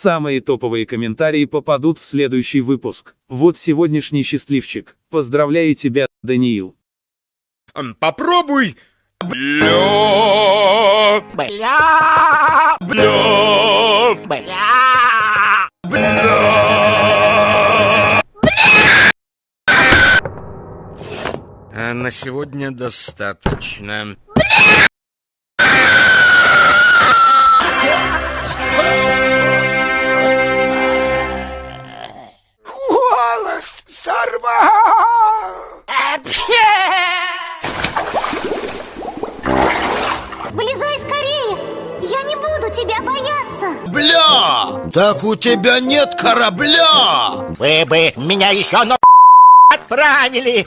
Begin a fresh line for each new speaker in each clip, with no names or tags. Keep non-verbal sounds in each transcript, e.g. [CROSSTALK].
Самые топовые комментарии попадут в следующий выпуск. Вот сегодняшний счастливчик. Поздравляю тебя, Даниил.
Попробуй. Бля.
Бля,
Бля.
бля.
А на сегодня достаточно.
Голос
Так у тебя нет корабля!
Вы бы меня еще на [LAUGHS] отправили.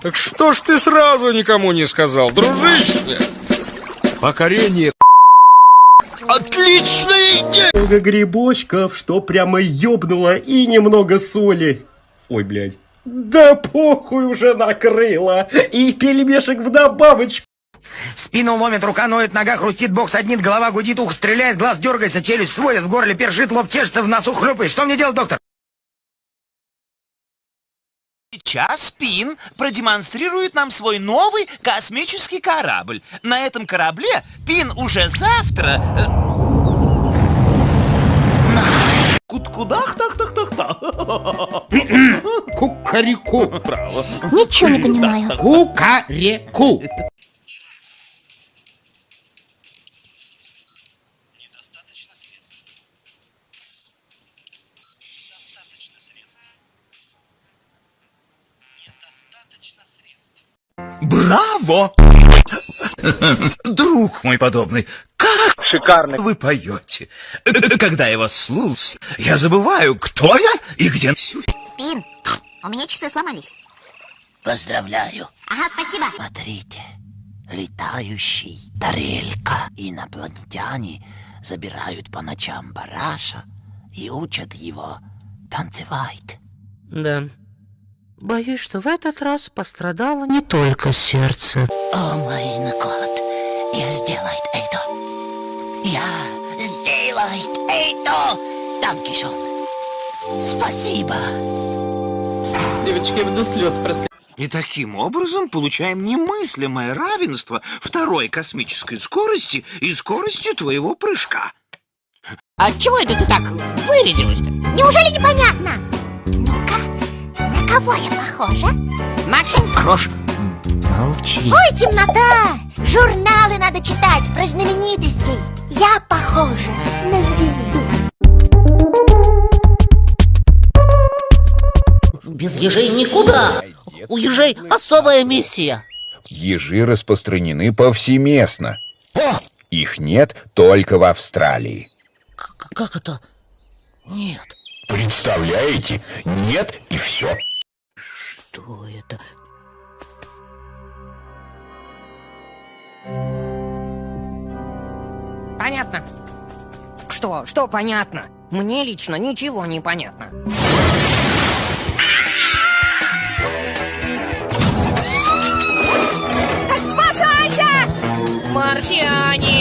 Так что ж ты сразу никому не сказал, дружище?
Покорение Отличная идея!
Много грибочков, что прямо ёбнуло и немного соли. Ой, блядь. Да похуй уже накрыло. И пельмешек вдобавочку.
Спину ломит, рука ноет, нога хрустит, бок саднит, голова гудит, ухо стреляет, глаз дергается, челюсть сводит, в горле першит, лоб чешется, в носу хлюпает. Что мне делать, доктор?
Сейчас Пин продемонстрирует нам свой новый космический корабль. На этом корабле Пин уже завтра... э, кудах так так так так
Кукареку. Право.
Ничего не понимаю.
Кукареку.
Браво! Друг мой подобный, как шикарно вы поете. Когда я вас слушаю, я забываю, кто я и где...
Пин, у меня часы сломались.
Поздравляю.
Ага, спасибо.
Смотрите, летающий тарелька. Инопланетяне забирают по ночам бараша и учат его танцевать.
Да. Боюсь, что в этот раз пострадало не только сердце.
О мой год, я сделает это. Я сделает это. Данкишон. Спасибо.
Девочки, я до слез просто.
И таким образом получаем немыслимое равенство второй космической скорости и скорости твоего прыжка.
А чего это ты так вырядилась-то?
Неужели непонятно? Я похожа?
Макс,
Крош, молчи.
Ой, темнота! Журналы надо читать про знаменитостей. Я похожа на звезду.
Без ежей никуда. У ежей особая миссия.
Ежи распространены повсеместно. Их нет только в Австралии.
К- как это? Нет.
Представляете? Нет и все.
Что это?
Понятно. Что? Что понятно? Мне лично ничего не понятно.
Спасайся!
Марсиане!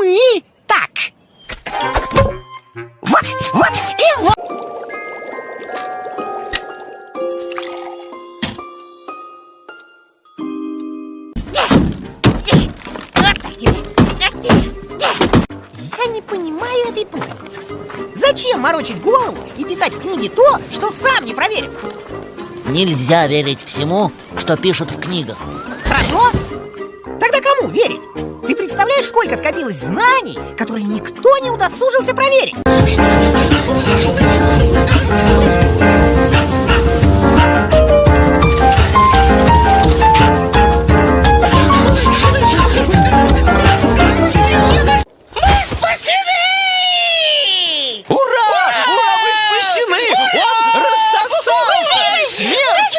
Мы так.
вот, вот и вот.
Я не понимаю этой путаницы. Зачем морочить голову и писать в книге то, что сам не проверил?
Нельзя верить всему, что пишут в книгах.
Хорошо? Тогда кому верить? Ты представляешь, сколько скопилось знаний, которые никто не удосужился проверить?
Ура! Ура, вы спасены! Он рассосался! Смерть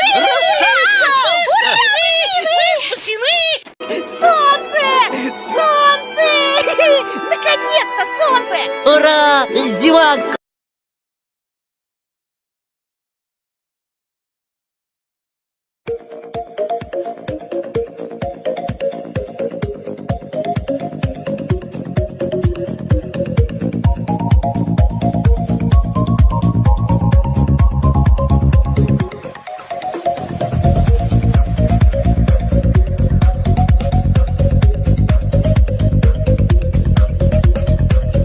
Ура! Зевак!